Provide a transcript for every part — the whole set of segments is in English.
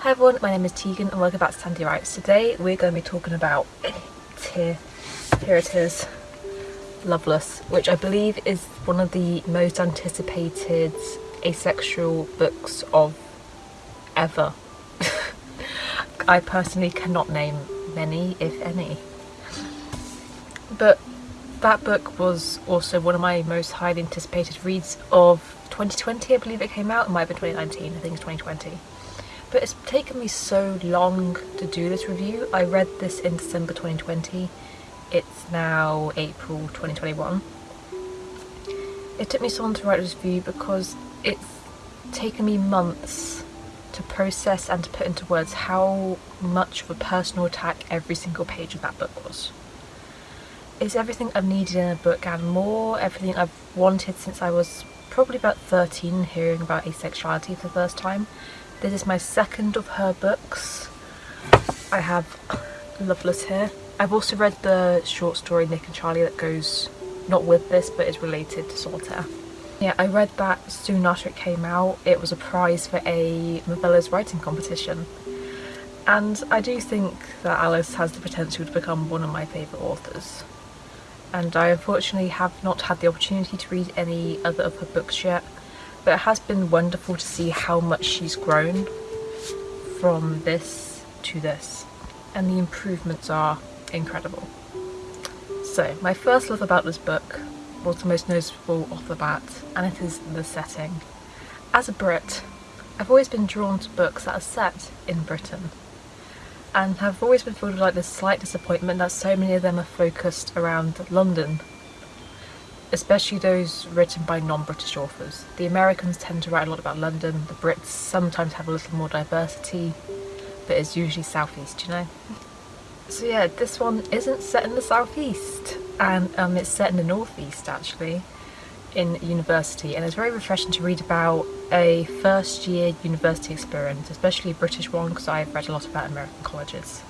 Hi everyone, my name is Tegan and welcome back to Sandy Writes. Today we're going to be talking about here, here it is, Loveless, which I believe is one of the most anticipated asexual books of ever. I personally cannot name many, if any. But that book was also one of my most highly anticipated reads of 2020, I believe it came out. It might have been 2019, I think it's 2020. But it's taken me so long to do this review. I read this in December 2020. It's now April 2021. It took me so long to write this review because it's taken me months to process and to put into words how much of a personal attack every single page of that book was. It's everything I've needed in a book and more, everything I've wanted since I was probably about 13 hearing about asexuality for the first time. This is my second of her books. I have Loveless here. I've also read the short story Nick and Charlie that goes not with this but is related to Solitaire. Yeah, I read that soon after it came out. It was a prize for a novellas writing competition. And I do think that Alice has the potential to become one of my favourite authors and I unfortunately have not had the opportunity to read any other of her books yet but it has been wonderful to see how much she's grown from this to this and the improvements are incredible. So my first love about this book was the most noticeable off the bat and it is the setting. As a Brit I've always been drawn to books that are set in Britain and have always been filled with like this slight disappointment that so many of them are focused around London especially those written by non-British authors. The Americans tend to write a lot about London, the Brits sometimes have a little more diversity, but it's usually southeast, you know? So yeah, this one isn't set in the southeast, and um, it's set in the northeast actually in university and it's very refreshing to read about a first year university experience, especially a British one because I've read a lot about American colleges.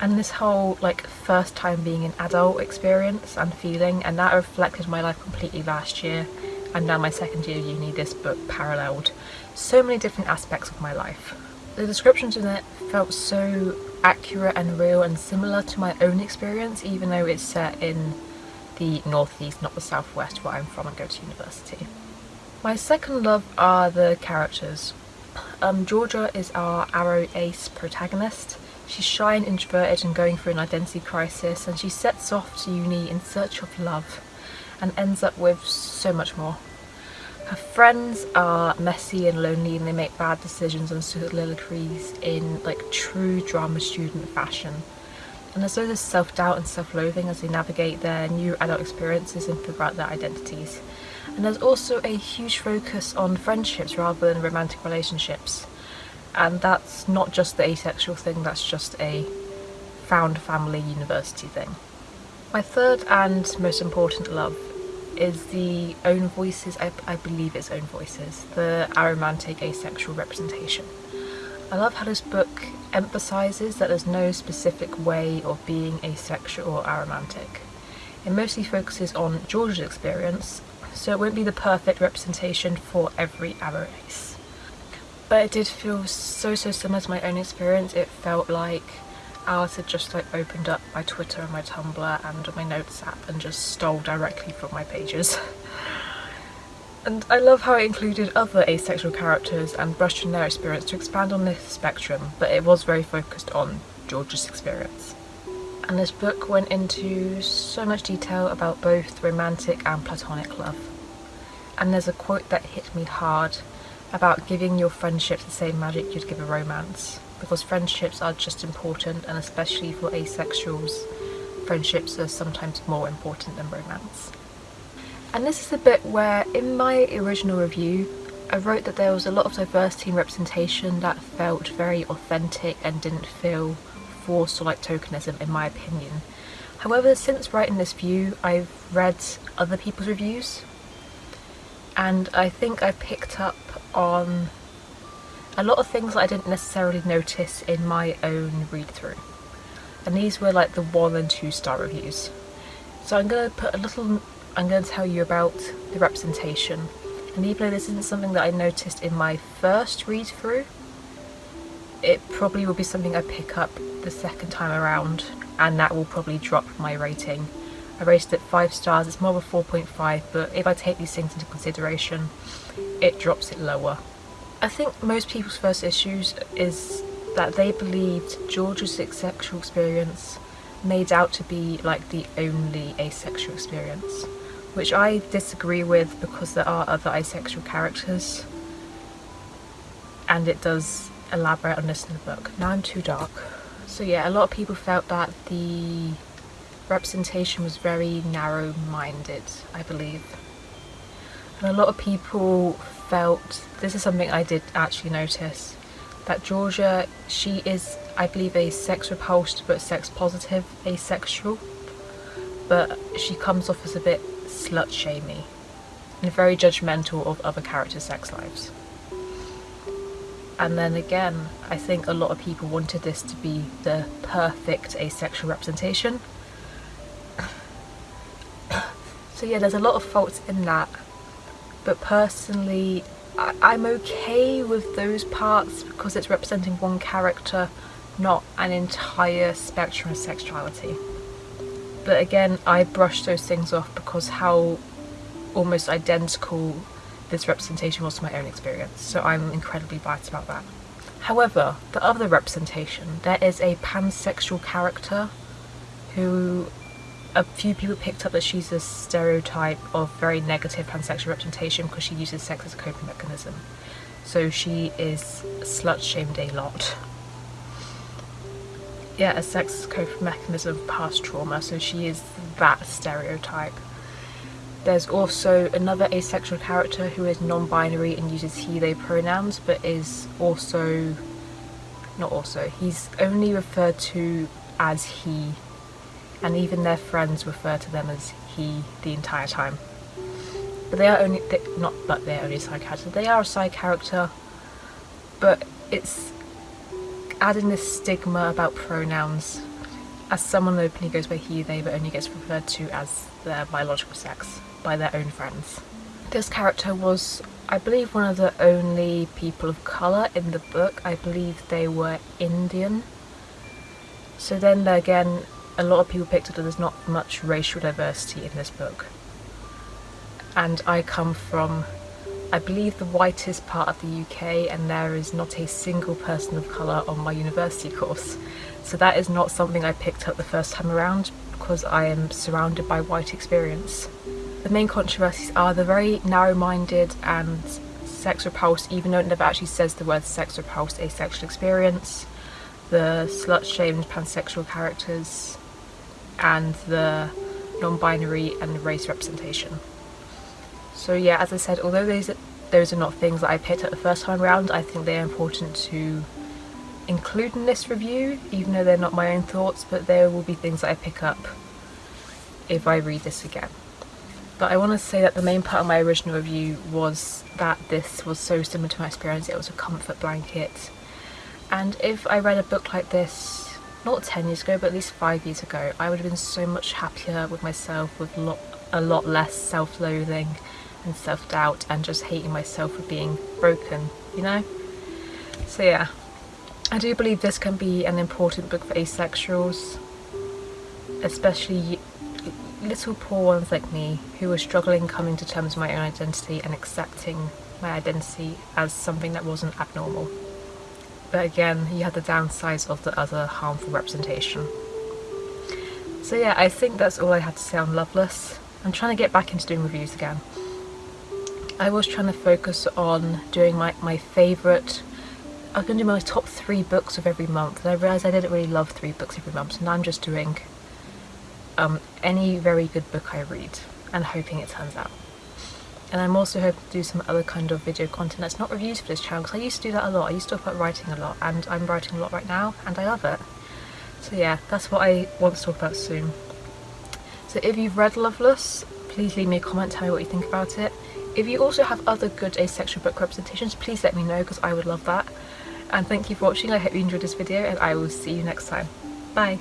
And this whole like first time being an adult experience and feeling and that reflected my life completely last year and now my second year of uni this book paralleled so many different aspects of my life. The descriptions in it felt so accurate and real and similar to my own experience even though it's set in the northeast, not the southwest where I'm from and go to university. My second love are the characters. Um, Georgia is our aro ace protagonist. She's shy and introverted and going through an identity crisis and she sets off to uni in search of love and ends up with so much more. Her friends are messy and lonely and they make bad decisions and soliloquies in like true drama student fashion and there's all this self-doubt and self-loathing as they navigate their new adult experiences and figure out their identities. And there's also a huge focus on friendships rather than romantic relationships. And that's not just the asexual thing, that's just a found family university thing. My third and most important love is the own voices, I, I believe it's own voices, the aromantic asexual representation. I love how this book emphasises that there's no specific way of being asexual or aromantic. It mostly focuses on George's experience, so it won't be the perfect representation for every ace. But it did feel so so similar to my own experience. It felt like Alice had just like opened up my Twitter and my Tumblr and my notes app and just stole directly from my pages. And I love how it included other asexual characters and brushed on their experience to expand on this spectrum, but it was very focused on George's experience. And this book went into so much detail about both romantic and platonic love. And there's a quote that hit me hard about giving your friendships the same magic you'd give a romance. Because friendships are just important and especially for asexuals, friendships are sometimes more important than romance. And this is a bit where in my original review I wrote that there was a lot of diversity and representation that felt very authentic and didn't feel forced or like tokenism in my opinion. However, since writing this view, I've read other people's reviews and I think I picked up on a lot of things that I didn't necessarily notice in my own read through. And these were like the one and two star reviews. So I'm going to put a little I'm going to tell you about the representation. And even though this isn't something that I noticed in my first read through, it probably will be something I pick up the second time around and that will probably drop my rating. I rated it 5 stars, it's more of a 4.5 but if I take these things into consideration it drops it lower. I think most people's first issues is that they believed George's sexual experience made out to be like the only asexual experience which I disagree with because there are other asexual characters and it does elaborate on this in the book. Now I'm too dark. So yeah, a lot of people felt that the representation was very narrow-minded, I believe. And a lot of people felt, this is something I did actually notice, that Georgia, she is, I believe, a sex repulsed but sex positive asexual, but she comes off as a bit slut shamey and very judgmental of other characters' sex lives. And then again, I think a lot of people wanted this to be the perfect asexual representation. so yeah, there's a lot of faults in that. But personally, I am okay with those parts because it's representing one character, not an entire spectrum of sexuality. But again, I brushed those things off because how almost identical this representation was to my own experience, so I'm incredibly biased about that. However, the other representation, there is a pansexual character who a few people picked up that she's a stereotype of very negative pansexual representation because she uses sex as a coping mechanism. So she is slut shamed a lot. Yeah, a sex as coping mechanism of past trauma, so she is that stereotype. There's also another asexual character who is non-binary and uses he, they pronouns, but is also, not also, he's only referred to as he, and even their friends refer to them as he the entire time. But they are only, they, not but they're only a side character, they are a side character, but it's adding this stigma about pronouns as someone openly goes by he, they, but only gets referred to as their biological sex by their own friends. This character was, I believe, one of the only people of colour in the book. I believe they were Indian. So then again, a lot of people picked up that there's not much racial diversity in this book. And I come from, I believe, the whitest part of the UK and there is not a single person of colour on my university course. So that is not something I picked up the first time around because I am surrounded by white experience. The main controversies are the very narrow-minded and sex repulsed, even though it never actually says the word sex repulsed, asexual experience, the slut-shamed pansexual characters, and the non-binary and race representation. So yeah, as I said, although those are, those are not things that I picked up the first time around, I think they're important to include in this review, even though they're not my own thoughts, but there will be things that I pick up if I read this again. But I want to say that the main part of my original review was that this was so similar to my experience, it was a comfort blanket. And if I read a book like this, not 10 years ago, but at least 5 years ago, I would have been so much happier with myself, with lot, a lot less self-loathing and self-doubt and just hating myself for being broken, you know? So yeah, I do believe this can be an important book for asexuals, especially little poor ones like me who are struggling coming to terms with my own identity and accepting my identity as something that wasn't abnormal. But again, you have the downsides of the other harmful representation. So yeah, I think that's all I had to say on Loveless. I'm trying to get back into doing reviews again. I was trying to focus on doing my, my favourite I was going to do my top three books of every month and I realised I didn't really love three books every month so now I'm just doing um, any very good book I read and hoping it turns out. And I'm also hoping to do some other kind of video content that's not reviews for this channel because I used to do that a lot. I used to talk about writing a lot and I'm writing a lot right now and I love it. So yeah, that's what I want to talk about soon. So if you've read Loveless, please leave me a comment, tell me what you think about it. If you also have other good asexual book representations, please let me know because I would love that. And thank you for watching, I hope you enjoyed this video and I will see you next time. Bye!